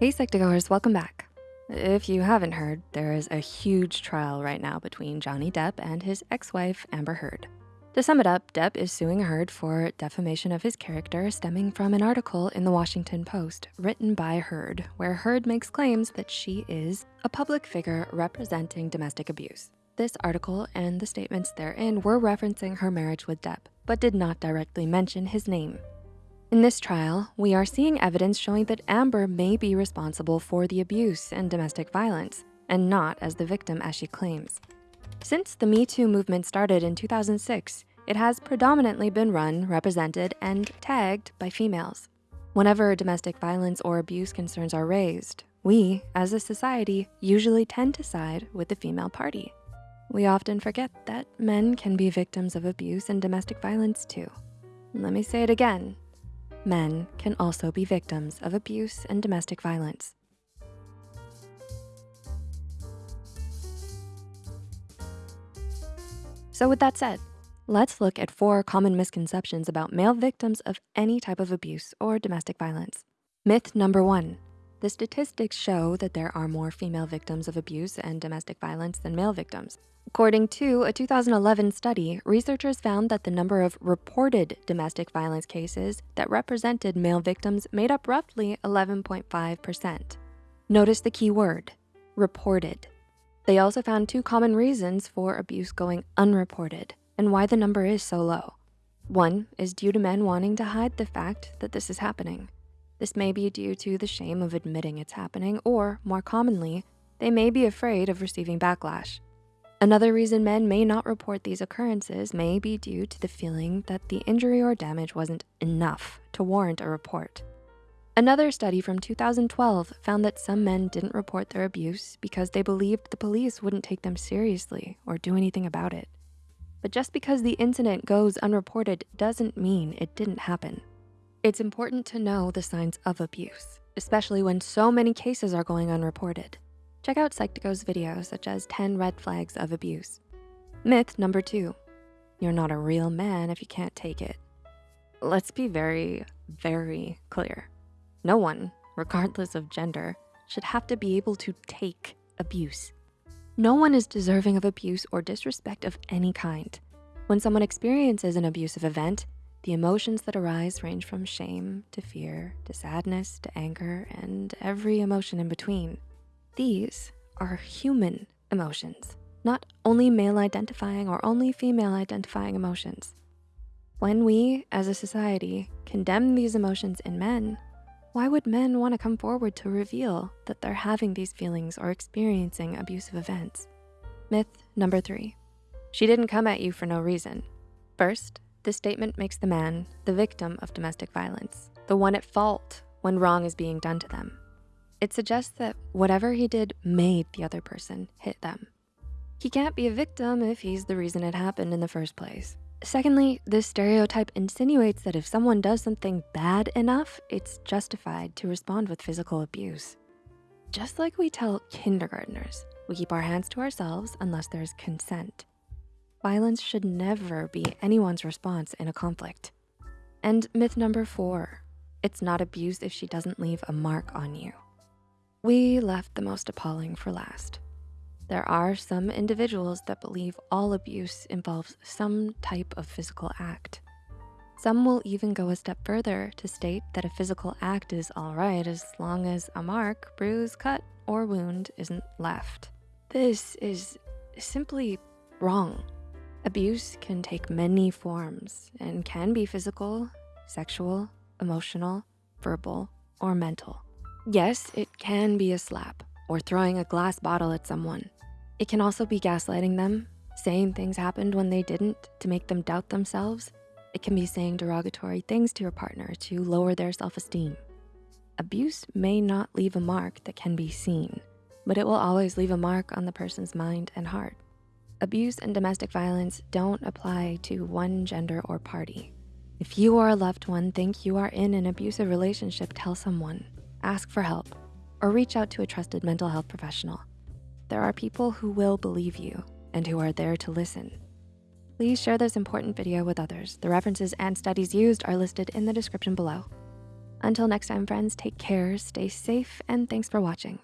Hey Psych2Goers, welcome back. If you haven't heard, there is a huge trial right now between Johnny Depp and his ex-wife, Amber Heard. To sum it up, Depp is suing Heard for defamation of his character stemming from an article in the Washington Post written by Heard, where Heard makes claims that she is a public figure representing domestic abuse. This article and the statements therein were referencing her marriage with Depp, but did not directly mention his name. In this trial, we are seeing evidence showing that Amber may be responsible for the abuse and domestic violence, and not as the victim as she claims. Since the Me Too movement started in 2006, it has predominantly been run, represented, and tagged by females. Whenever domestic violence or abuse concerns are raised, we, as a society, usually tend to side with the female party. We often forget that men can be victims of abuse and domestic violence too. Let me say it again, men can also be victims of abuse and domestic violence. So with that said, let's look at four common misconceptions about male victims of any type of abuse or domestic violence. Myth number one, the statistics show that there are more female victims of abuse and domestic violence than male victims. According to a 2011 study, researchers found that the number of reported domestic violence cases that represented male victims made up roughly 11.5%. Notice the key word, reported. They also found two common reasons for abuse going unreported and why the number is so low. One is due to men wanting to hide the fact that this is happening. This may be due to the shame of admitting it's happening, or more commonly, they may be afraid of receiving backlash. Another reason men may not report these occurrences may be due to the feeling that the injury or damage wasn't enough to warrant a report. Another study from 2012 found that some men didn't report their abuse because they believed the police wouldn't take them seriously or do anything about it. But just because the incident goes unreported doesn't mean it didn't happen. It's important to know the signs of abuse, especially when so many cases are going unreported. Check out Psych2Go's videos such as 10 red flags of abuse. Myth number two, you're not a real man if you can't take it. Let's be very, very clear. No one, regardless of gender, should have to be able to take abuse. No one is deserving of abuse or disrespect of any kind. When someone experiences an abusive event, the emotions that arise range from shame to fear to sadness to anger and every emotion in between. These are human emotions, not only male identifying or only female identifying emotions. When we, as a society, condemn these emotions in men, why would men wanna come forward to reveal that they're having these feelings or experiencing abusive events? Myth number three, she didn't come at you for no reason. First, this statement makes the man the victim of domestic violence, the one at fault when wrong is being done to them. It suggests that whatever he did made the other person hit them. He can't be a victim if he's the reason it happened in the first place. Secondly, this stereotype insinuates that if someone does something bad enough, it's justified to respond with physical abuse. Just like we tell kindergartners, we keep our hands to ourselves unless there's consent. Violence should never be anyone's response in a conflict. And myth number four, it's not abuse if she doesn't leave a mark on you. We left the most appalling for last. There are some individuals that believe all abuse involves some type of physical act. Some will even go a step further to state that a physical act is all right as long as a mark, bruise, cut, or wound isn't left. This is simply wrong. Abuse can take many forms and can be physical, sexual, emotional, verbal, or mental. Yes, it can be a slap or throwing a glass bottle at someone. It can also be gaslighting them, saying things happened when they didn't to make them doubt themselves. It can be saying derogatory things to your partner to lower their self-esteem. Abuse may not leave a mark that can be seen, but it will always leave a mark on the person's mind and heart. Abuse and domestic violence don't apply to one gender or party. If you or a loved one think you are in an abusive relationship, tell someone ask for help, or reach out to a trusted mental health professional. There are people who will believe you and who are there to listen. Please share this important video with others. The references and studies used are listed in the description below. Until next time, friends, take care, stay safe, and thanks for watching.